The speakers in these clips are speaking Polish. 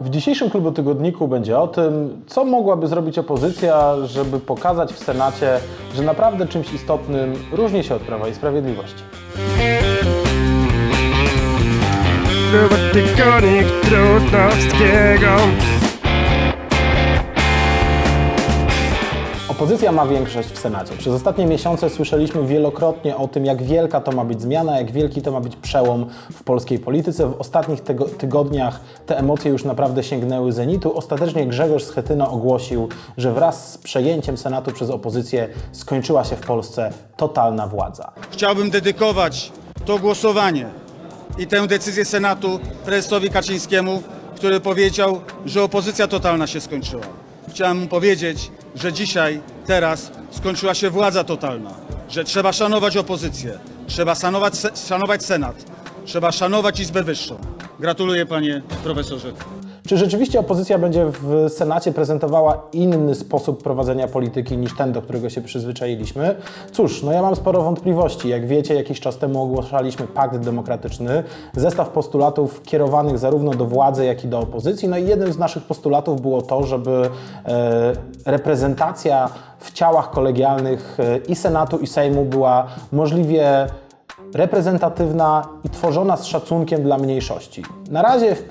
W dzisiejszym klubu tygodniku będzie o tym, co mogłaby zrobić opozycja, żeby pokazać w Senacie, że naprawdę czymś istotnym różni się od Prawa i Sprawiedliwości. Kluby tygodnik Trudnowskiego Opozycja ma większość w Senacie. Przez ostatnie miesiące słyszeliśmy wielokrotnie o tym, jak wielka to ma być zmiana, jak wielki to ma być przełom w polskiej polityce. W ostatnich tygo tygodniach te emocje już naprawdę sięgnęły zenitu. Ostatecznie Grzegorz Schetyna ogłosił, że wraz z przejęciem Senatu przez opozycję skończyła się w Polsce totalna władza. Chciałbym dedykować to głosowanie i tę decyzję Senatu prezesowi Kaczyńskiemu, który powiedział, że opozycja totalna się skończyła. Chciałem mu powiedzieć, że dzisiaj, teraz skończyła się władza totalna, że trzeba szanować opozycję, trzeba szanować, szanować Senat, trzeba szanować Izbę Wyższą. Gratuluję panie profesorze. Czy rzeczywiście opozycja będzie w Senacie prezentowała inny sposób prowadzenia polityki niż ten, do którego się przyzwyczailiśmy? Cóż, no ja mam sporo wątpliwości. Jak wiecie, jakiś czas temu ogłaszaliśmy Pakt Demokratyczny, zestaw postulatów kierowanych zarówno do władzy, jak i do opozycji. No i jednym z naszych postulatów było to, żeby e, reprezentacja w ciałach kolegialnych e, i Senatu, i Sejmu była możliwie reprezentatywna i tworzona z szacunkiem dla mniejszości. Na razie w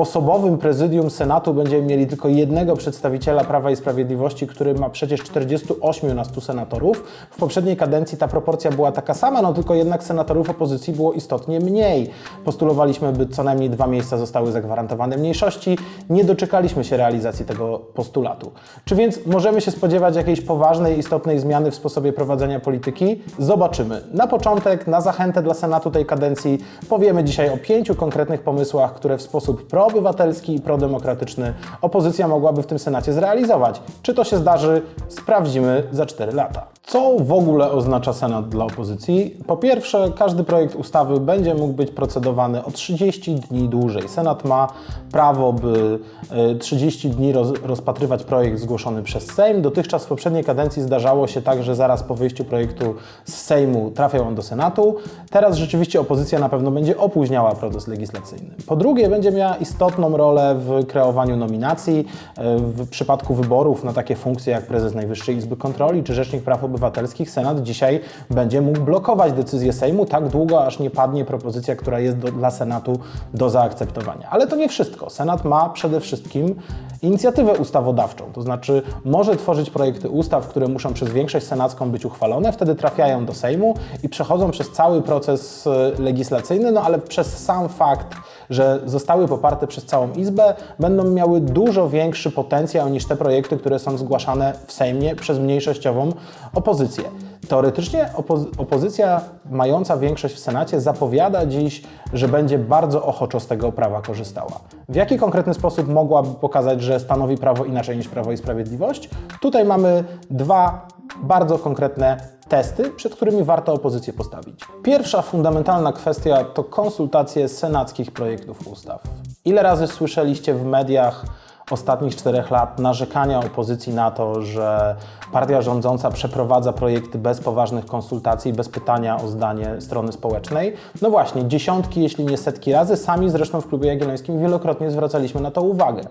pięcioosobowym prezydium Senatu będziemy mieli tylko jednego przedstawiciela Prawa i Sprawiedliwości, który ma przecież 48 na 100 senatorów. W poprzedniej kadencji ta proporcja była taka sama, no tylko jednak senatorów opozycji było istotnie mniej. Postulowaliśmy, by co najmniej dwa miejsca zostały zagwarantowane mniejszości. Nie doczekaliśmy się realizacji tego postulatu. Czy więc możemy się spodziewać jakiejś poważnej, istotnej zmiany w sposobie prowadzenia polityki? Zobaczymy. Na początek, na zachętę dla Senatu tej kadencji powiemy dzisiaj o pięciu konkretnych pomysłach, które w sposób proobywatelski i prodemokratyczny opozycja mogłaby w tym Senacie zrealizować. Czy to się zdarzy? Sprawdzimy za 4 lata. Co w ogóle oznacza Senat dla opozycji? Po pierwsze, każdy projekt ustawy będzie mógł być procedowany o 30 dni dłużej. Senat ma prawo, by e, 30 dni roz, rozpatrywać projekt zgłoszony przez Sejm. Dotychczas w poprzedniej kadencji zdarzało się tak, że zaraz po wyjściu projektu z Sejmu trafiał on do Senatu. Teraz rzeczywiście opozycja na pewno będzie opóźniała proces legislacyjny. Po drugie, będzie miała istotną rolę w kreowaniu nominacji. E, W przypadku wyborów na takie funkcje jak prezes Najwyższej Izby Kontroli czy Rzecznik Praw Obywatelskich, Senat dzisiaj będzie mógł blokować decyzję Sejmu tak długo, aż nie padnie propozycja, która jest do, dla Senatu do zaakceptowania. Ale to nie wszystko. Senat ma przede wszystkim inicjatywę ustawodawczą, to znaczy może tworzyć projekty ustaw, które muszą przez większość senacką być uchwalone, wtedy trafiają do Sejmu i przechodzą przez cały proces e, legislacyjny, no ale przez sam fakt, że zostały poparte przez całą Izbę, będą miały dużo większy potencjał niż te projekty, które są zgłaszane w Sejmie przez mniejszościową opozycję. Teoretycznie opo- opozycja mająca większość w Senacie zapowiada dziś, że będzie bardzo ochoczo z tego prawa korzystała. W jaki konkretny sposób mogłaby pokazać, że stanowi prawo inaczej niż Prawo i Sprawiedliwość? Tutaj mamy dwa bardzo konkretne testy, przed którymi warto opozycję postawić. Pierwsza fundamentalna kwestia to konsultacje senackich projektów ustaw. Ile razy słyszeliście w mediach ostatnich czterech lat narzekania opozycji na to, że partia rządząca przeprowadza projekty bez poważnych konsultacji, bez pytania o zdanie strony społecznej. No właśnie, dziesiątki, jeśli nie setki razy, sami zresztą w Klubie Jagiellońskim wielokrotnie zwracaliśmy na to uwagę.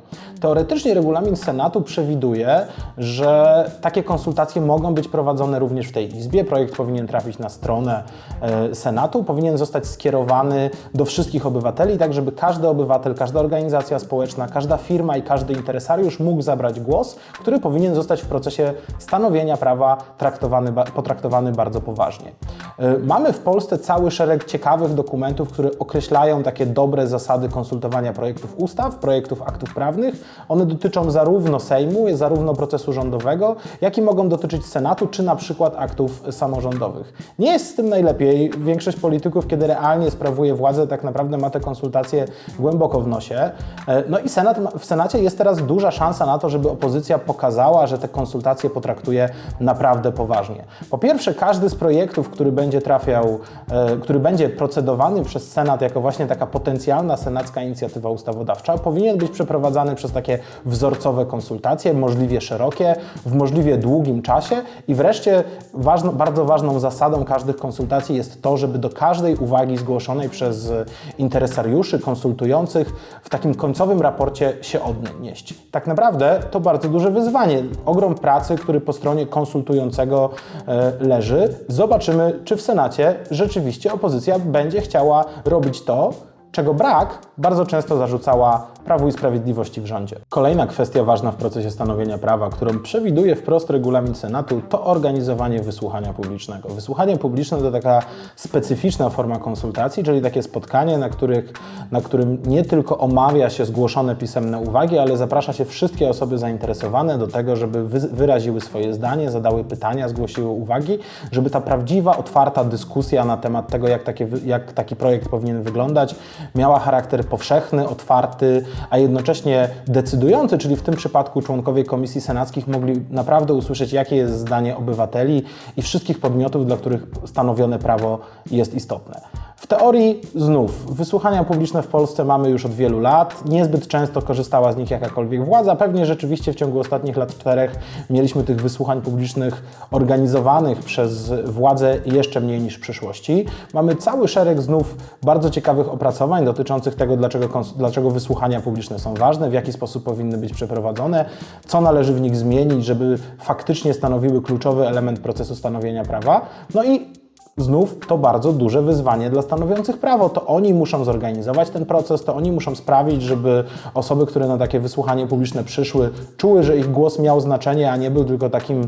Teoretycznie regulamin Senatu przewiduje, że takie konsultacje mogą być prowadzone również w tej Izbie. Projekt powinien trafić na stronę e, Senatu, powinien zostać skierowany do wszystkich obywateli, tak żeby każdy obywatel, każda organizacja społeczna, każda firma i każdy interesariusz mógł zabrać głos, który powinien zostać w procesie stanowienia prawa traktowany, potraktowany bardzo poważnie. E, Mamy w Polsce cały szereg ciekawych dokumentów, które określają takie dobre zasady konsultowania projektów ustaw, projektów aktów prawnych. One dotyczą zarówno Sejmu, zarówno procesu rządowego, jak i mogą dotyczyć Senatu, czy na przykład aktów samorządowych. Nie jest z tym najlepiej. Większość polityków, kiedy realnie sprawuje władzę, tak naprawdę ma te konsultacje głęboko w nosie. E, No i Senat, w Senacie jest teraz duża szansa na to, żeby opozycja pokazała, że te konsultacje potraktuje naprawdę poważnie. Po pierwsze, każdy z projektów, który będzie trafiał, e, który będzie procedowany przez Senat jako właśnie taka potencjalna senacka inicjatywa ustawodawcza, powinien być przeprowadzany przez takie wzorcowe konsultacje, możliwie szerokie, w możliwie długim czasie i wreszcie ważno, bardzo ważną zasadą każdych konsultacji jest to, żeby do każdej uwagi zgłoszonej przez interesariuszy, konsultujących w takim końcowym raporcie się odnieść. Tak naprawdę to bardzo duże wyzwanie, ogrom pracy, który po stronie konsultującego e, leży. Zobaczymy, czy w Senacie rzeczywiście opozycja będzie chciała robić to, czego brak bardzo często zarzucała Prawu i Sprawiedliwości w rządzie. Kolejna kwestia ważna w procesie stanowienia prawa, którą przewiduje wprost regulamin Senatu, to organizowanie wysłuchania publicznego. Wysłuchanie publiczne to taka specyficzna forma konsultacji, czyli takie spotkanie, na, których, na którym nie tylko omawia się zgłoszone pisemne uwagi, ale zaprasza się wszystkie osoby zainteresowane do tego, żeby wy, wyraziły swoje zdanie, zadały pytania, zgłosiły uwagi, żeby ta prawdziwa, otwarta dyskusja na temat tego, jak, takie, jak taki projekt powinien wyglądać, miała charakter powszechny, otwarty, a jednocześnie decydujący, czyli w tym przypadku członkowie komisji senackich mogli naprawdę usłyszeć, jakie jest zdanie obywateli i wszystkich podmiotów, dla których stanowione prawo jest istotne. W teorii znów wysłuchania publiczne w Polsce mamy już od wielu lat. Niezbyt często korzystała z nich jakakolwiek władza. Pewnie rzeczywiście w ciągu ostatnich lat czterech mieliśmy tych wysłuchań publicznych organizowanych przez władzę jeszcze mniej niż w przyszłości. Mamy cały szereg znów bardzo ciekawych opracowań dotyczących tego, dlaczego, dlaczego wysłuchania publiczne są ważne, w jaki sposób powinny być przeprowadzone, co należy w nich zmienić, żeby faktycznie stanowiły kluczowy element procesu stanowienia prawa. No i Znów to bardzo duże wyzwanie dla stanowiących prawo. To oni muszą zorganizować ten proces, to oni muszą sprawić, żeby osoby, które na takie wysłuchanie publiczne przyszły, czuły, że ich głos miał znaczenie, a nie był tylko takim e,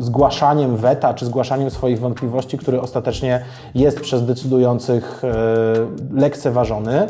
zgłaszaniem weta czy zgłaszaniem swoich wątpliwości, który ostatecznie jest przez decydujących e, lekceważony.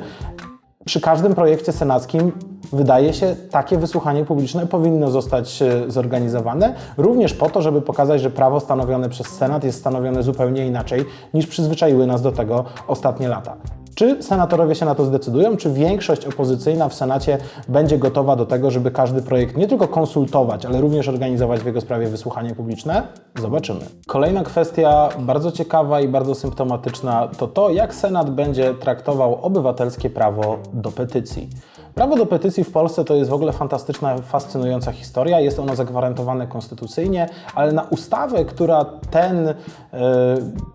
Przy każdym projekcie senackim wydaje się, takie wysłuchanie publiczne powinno zostać e, zorganizowane, również po to, żeby pokazać, że prawo stanowione przez Senat jest stanowione zupełnie inaczej niż przyzwyczaiły nas do tego ostatnie lata. Czy senatorowie się na to zdecydują? Czy większość opozycyjna w Senacie będzie gotowa do tego, żeby każdy projekt nie tylko konsultować, ale również organizować w jego sprawie wysłuchanie publiczne? Zobaczymy. Kolejna kwestia bardzo ciekawa i bardzo symptomatyczna to to, jak Senat będzie traktował obywatelskie prawo do petycji. Prawo do petycji w Polsce to jest w ogóle fantastyczna, fascynująca historia. Jest ono zagwarantowane konstytucyjnie, ale na ustawę, która ten, e,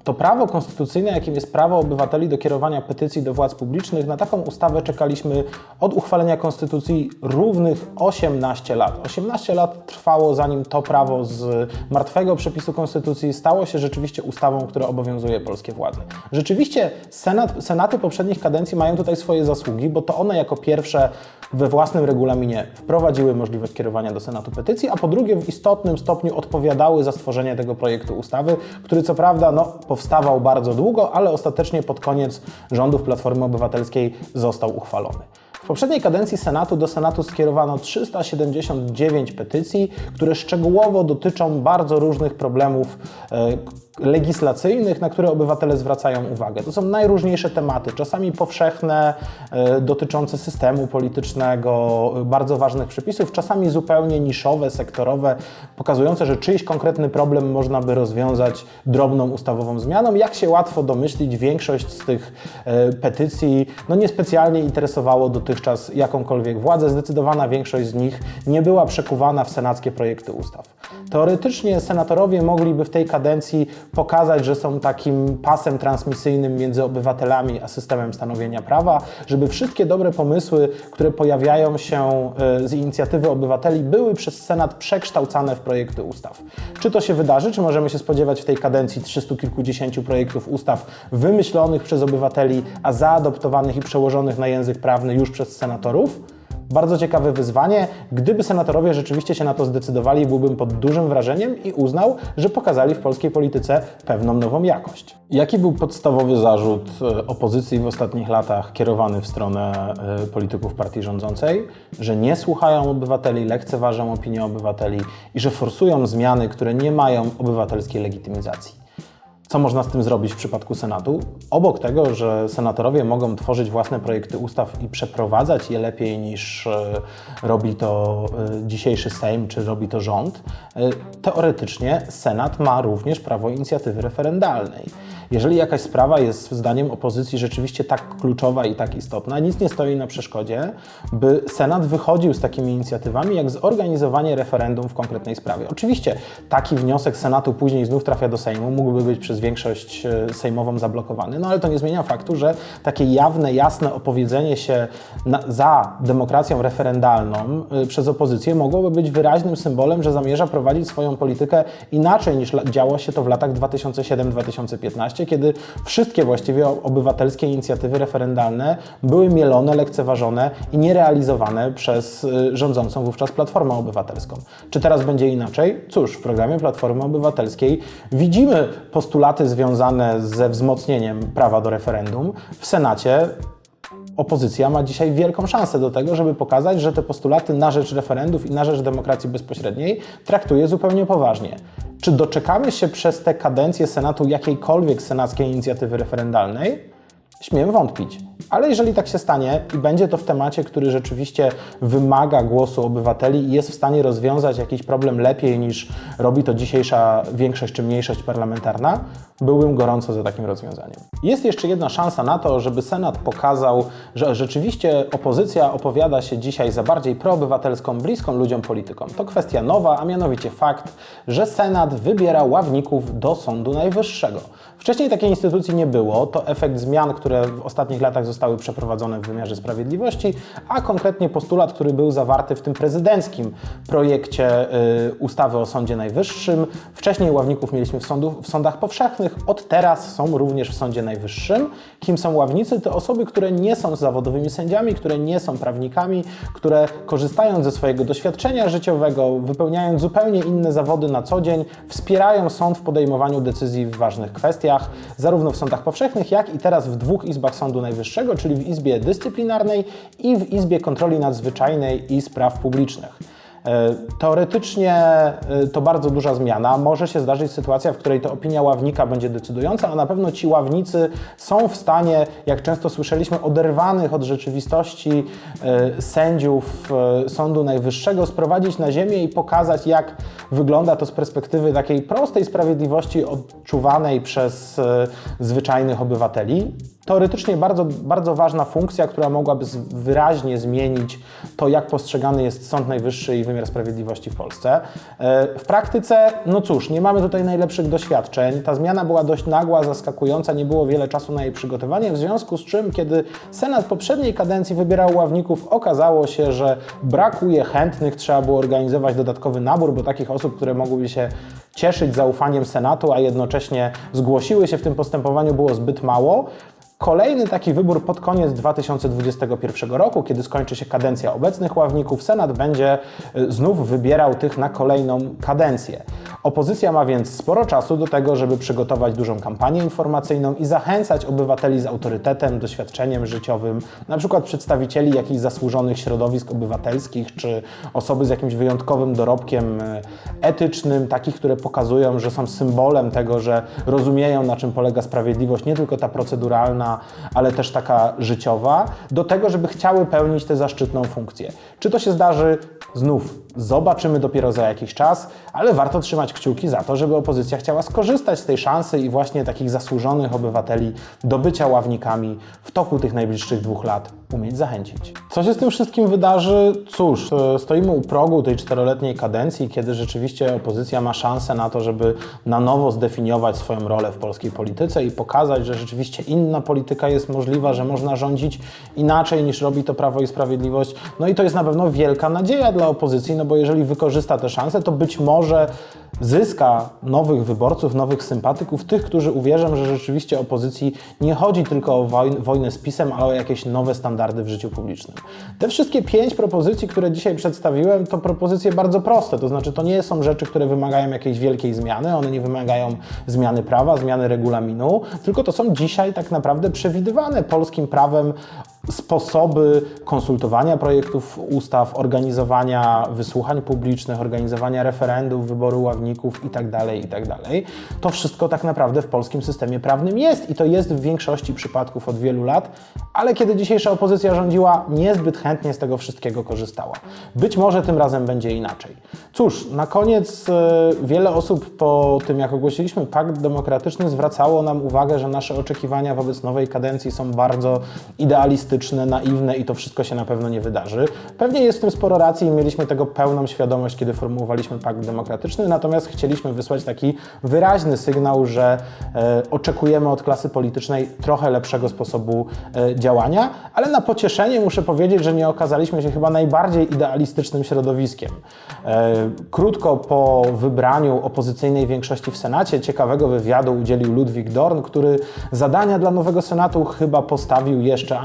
to prawo konstytucyjne, jakim jest prawo obywateli do kierowania petycji do władz publicznych, na taką ustawę czekaliśmy od uchwalenia konstytucji równych 18 lat. 18 lat trwało, zanim to prawo z martwego przepisu konstytucji stało się rzeczywiście ustawą, która obowiązuje polskie władze. Rzeczywiście Senat, senaty poprzednich kadencji mają tutaj swoje zasługi, bo to one jako pierwsze we własnym regulaminie wprowadziły możliwość kierowania do Senatu petycji, a po drugie w istotnym stopniu odpowiadały za stworzenie tego projektu ustawy, który co prawda no, powstawał bardzo długo, ale ostatecznie pod koniec rządów Platformy Obywatelskiej został uchwalony. W poprzedniej kadencji Senatu do Senatu skierowano 379 petycji, które szczegółowo dotyczą bardzo różnych problemów e, legislacyjnych, na które obywatele zwracają uwagę. To są najróżniejsze tematy, czasami powszechne, e, dotyczące systemu politycznego, bardzo ważnych przepisów, czasami zupełnie niszowe, sektorowe, pokazujące, że czyjś konkretny problem można by rozwiązać drobną ustawową zmianą. Jak się łatwo domyślić, większość z tych e, petycji no niespecjalnie interesowało dotychczas jakąkolwiek władzę. Zdecydowana większość z nich nie była przekuwana w senackie projekty ustaw. Teoretycznie senatorowie mogliby w tej kadencji pokazać, że są takim pasem transmisyjnym między obywatelami a systemem stanowienia prawa, żeby wszystkie dobre pomysły, które pojawiają się e, z inicjatywy obywateli, były przez Senat przekształcane w projekty ustaw. Czy to się wydarzy? Czy możemy się spodziewać w tej kadencji 300 kilkudziesięciu projektów ustaw wymyślonych przez obywateli, a zaadoptowanych i przełożonych na język prawny już przez senatorów? Bardzo ciekawe wyzwanie. Gdyby senatorowie rzeczywiście się na to zdecydowali, byłbym pod dużym wrażeniem i uznał, że pokazali w polskiej polityce pewną nową jakość. Jaki był podstawowy zarzut e, opozycji w ostatnich latach kierowany w stronę e, polityków partii rządzącej? Że nie słuchają obywateli, lekceważą opinię obywateli i że forsują zmiany, które nie mają obywatelskiej legitymizacji. Co można z tym zrobić w przypadku Senatu? Obok tego, że senatorowie mogą tworzyć własne projekty ustaw i przeprowadzać je lepiej niż e, robi to e, dzisiejszy Sejm czy robi to rząd, e, teoretycznie Senat ma również prawo inicjatywy referendalnej. Jeżeli jakaś sprawa jest zdaniem opozycji rzeczywiście tak kluczowa i tak istotna, nic nie stoi na przeszkodzie, by Senat wychodził z takimi inicjatywami jak zorganizowanie referendum w konkretnej sprawie. Oczywiście taki wniosek Senatu później znów trafia do Sejmu, mógłby być przez większość e, sejmową zablokowany, no ale to nie zmienia faktu, że takie jawne, jasne opowiedzenie się na, za demokracją referendalną y, przez opozycję mogłoby być wyraźnym symbolem, że zamierza prowadzić swoją politykę inaczej niż działo się to w latach 2007-2015, kiedy wszystkie właściwie obywatelskie inicjatywy referendalne były mielone, lekceważone i nierealizowane przez y, rządzącą wówczas Platformę Obywatelską. Czy teraz będzie inaczej? Cóż, w programie Platformy Obywatelskiej widzimy postulaty związane ze wzmocnieniem prawa do referendum. W Senacie opozycja ma dzisiaj wielką szansę do tego, żeby pokazać, że te postulaty na rzecz referendów i na rzecz demokracji bezpośredniej traktuje zupełnie poważnie. Czy doczekamy się przez tę kadencję Senatu jakiejkolwiek senackiej inicjatywy referendalnej? Śmiem wątpić. Ale jeżeli tak się stanie i będzie to w temacie, który rzeczywiście wymaga głosu obywateli i jest w stanie rozwiązać jakiś problem lepiej niż robi to dzisiejsza większość czy mniejszość parlamentarna, byłbym gorąco za takim rozwiązaniem. Jest jeszcze jedna szansa na to, żeby Senat pokazał, że rzeczywiście opozycja opowiada się dzisiaj za bardziej proobywatelską, bliską ludziom polityką. To kwestia nowa, a mianowicie fakt, że Senat wybiera ławników do Sądu Najwyższego. Wcześniej takiej instytucji nie było. To efekt zmian, które w ostatnich latach zostały przeprowadzone w wymiarze sprawiedliwości, a konkretnie postulat, który był zawarty w tym prezydenckim projekcie y, ustawy o Sądzie Najwyższym. Wcześniej ławników mieliśmy w, sądu, w sądach powszechnych, od teraz są również w Sądzie Najwyższym. Kim są ławnicy? To osoby, które nie są zawodowymi sędziami, które nie są prawnikami, które korzystając ze swojego doświadczenia życiowego, wypełniając zupełnie inne zawody na co dzień, wspierają sąd w podejmowaniu decyzji w ważnych kwestiach, zarówno w sądach powszechnych, jak i teraz w dwóch izbach Sądu Najwyższego, czyli w Izbie Dyscyplinarnej i w Izbie Kontroli Nadzwyczajnej i Spraw Publicznych. E, Teoretycznie e, to bardzo duża zmiana. Może się zdarzyć sytuacja, w której to opinia ławnika będzie decydująca, a na pewno ci ławnicy są w stanie, jak często słyszeliśmy, oderwanych od rzeczywistości e, sędziów Sądu Najwyższego sprowadzić na ziemię i pokazać, jak wygląda to z perspektywy takiej prostej sprawiedliwości odczuwanej przez zwyczajnych obywateli. Teoretycznie bardzo, bardzo ważna funkcja, która mogłaby wyraźnie zmienić to, jak postrzegany jest Sąd Najwyższy i wymiar sprawiedliwości w Polsce. E, W praktyce, no cóż, nie mamy tutaj najlepszych doświadczeń. Ta zmiana była dość nagła, zaskakująca, nie było wiele czasu na jej przygotowanie, w związku z czym, kiedy Senat poprzedniej kadencji wybierał ławników, okazało się, że brakuje chętnych, trzeba było organizować dodatkowy nabór, bo takich osób, które mogłyby się cieszyć zaufaniem Senatu, a jednocześnie zgłosiły się w tym postępowaniu, było zbyt mało. Kolejny taki wybór pod koniec 2021 roku, kiedy skończy się kadencja obecnych ławników, Senat będzie y, znów wybierał tych na kolejną kadencję. Opozycja ma więc sporo czasu do tego, żeby przygotować dużą kampanię informacyjną i zachęcać obywateli z autorytetem, doświadczeniem życiowym, na przykład przedstawicieli jakichś zasłużonych środowisk obywatelskich, czy osoby z jakimś wyjątkowym dorobkiem y, etycznym, takich, które pokazują, że są symbolem tego, że rozumieją, na czym polega sprawiedliwość, nie tylko ta proceduralna, ale też taka życiowa, do tego, żeby chciały pełnić tę zaszczytną funkcję. Czy to się zdarzy? Znów zobaczymy dopiero za jakiś czas, ale warto trzymać kciuki za to, żeby opozycja chciała skorzystać z tej szansy i właśnie takich zasłużonych obywateli do bycia ławnikami w toku tych najbliższych dwóch lat umieć zachęcić. Co się z tym wszystkim wydarzy? Cóż, e, stoimy u progu tej czteroletniej kadencji, kiedy rzeczywiście opozycja ma szansę na to, żeby na nowo zdefiniować swoją rolę w polskiej polityce i pokazać, że rzeczywiście inna polityka jest możliwa, że można rządzić inaczej niż robi to Prawo i Sprawiedliwość. No i to jest na pewno wielka nadzieja dla opozycji, no bo jeżeli wykorzysta tę szansę, to być może zyska nowych wyborców, nowych sympatyków, tych, którzy uwierzą, że rzeczywiście opozycji nie chodzi tylko o woj- wojnę z PiSem, ale o jakieś nowe standardy w życiu publicznym. Te wszystkie pięć propozycji, które dzisiaj przedstawiłem, to propozycje bardzo proste, to znaczy to nie są rzeczy, które wymagają jakiejś wielkiej zmiany, one nie wymagają zmiany prawa, zmiany regulaminu, tylko to są dzisiaj tak naprawdę przewidywane polskim prawem sposoby konsultowania projektów ustaw, organizowania wysłuchań publicznych, organizowania referendów, wyboru ławników itd., itd. To wszystko tak naprawdę w polskim systemie prawnym jest i to jest w większości przypadków od wielu lat, ale kiedy dzisiejsza opozycja rządziła, niezbyt chętnie z tego wszystkiego korzystała. Być może tym razem będzie inaczej. Cóż, na koniec e, wiele osób po tym, jak ogłosiliśmy Pakt Demokratyczny, zwracało nam uwagę, że nasze oczekiwania wobec nowej kadencji są bardzo idealistyczne, naiwne i to wszystko się na pewno nie wydarzy. Pewnie jest w tym sporo racji i mieliśmy tego pełną świadomość, kiedy formułowaliśmy Pakt Demokratyczny, natomiast chcieliśmy wysłać taki wyraźny sygnał, że e, oczekujemy od klasy politycznej trochę lepszego sposobu e, działania, ale na pocieszenie muszę powiedzieć, że nie okazaliśmy się chyba najbardziej idealistycznym środowiskiem. E, krótko po wybraniu opozycyjnej większości w Senacie ciekawego wywiadu udzielił Ludwik Dorn, który zadania dla nowego Senatu chyba postawił jeszcze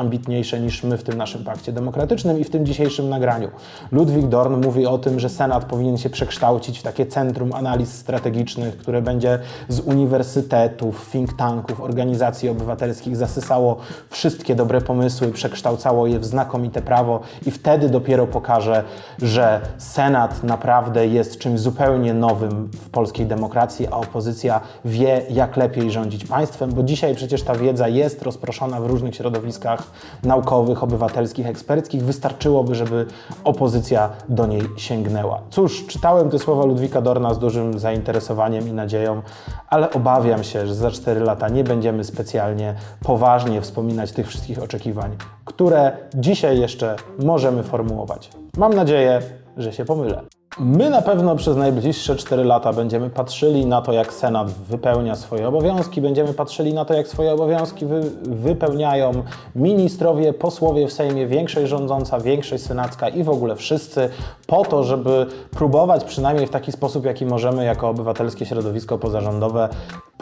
niż my w tym naszym pakcie demokratycznym i w tym dzisiejszym nagraniu. Ludwik Dorn mówi o tym, że Senat powinien się przekształcić w takie centrum analiz strategicznych, które będzie z uniwersytetów, think tanków, organizacji obywatelskich zasysało wszystkie dobre pomysły, przekształcało je w znakomite prawo i wtedy dopiero pokaże, że Senat naprawdę jest czymś zupełnie nowym w polskiej demokracji, a opozycja wie, jak lepiej rządzić państwem, bo dzisiaj przecież ta wiedza jest rozproszona w różnych środowiskach naukowych, obywatelskich, eksperckich. Wystarczyłoby, żeby opozycja do niej sięgnęła. Cóż, czytałem te słowa Ludwika Dorna z dużym zainteresowaniem i nadzieją, ale obawiam się, że za 4 lata nie będziemy specjalnie poważnie wspominać tych wszystkich oczekiwań, które dzisiaj jeszcze możemy formułować. Mam nadzieję, że się pomylę. My na pewno przez najbliższe 4 lata będziemy patrzyli na to, jak Senat wypełnia swoje obowiązki, będziemy patrzyli na to, jak swoje obowiązki wy, wypełniają ministrowie, posłowie w Sejmie, większość rządząca, większość senacka i w ogóle wszyscy, po to, żeby próbować przynajmniej w taki sposób, jaki możemy jako obywatelskie środowisko pozarządowe,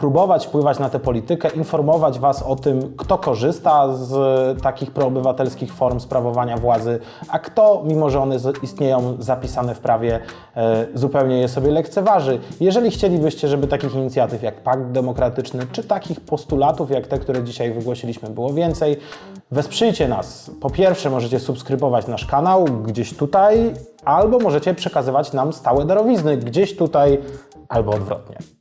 próbować wpływać na tę politykę, informować Was o tym, kto korzysta z takich proobywatelskich form sprawowania władzy, a kto, mimo że one istnieją zapisane w prawie, e, zupełnie je sobie lekceważy. Jeżeli chcielibyście, żeby takich inicjatyw jak Pakt Demokratyczny, czy takich postulatów jak te, które dzisiaj wygłosiliśmy, było więcej, wesprzyjcie nas. Po pierwsze, możecie subskrybować nasz kanał gdzieś tutaj, albo możecie przekazywać nam stałe darowizny gdzieś tutaj, albo odwrotnie.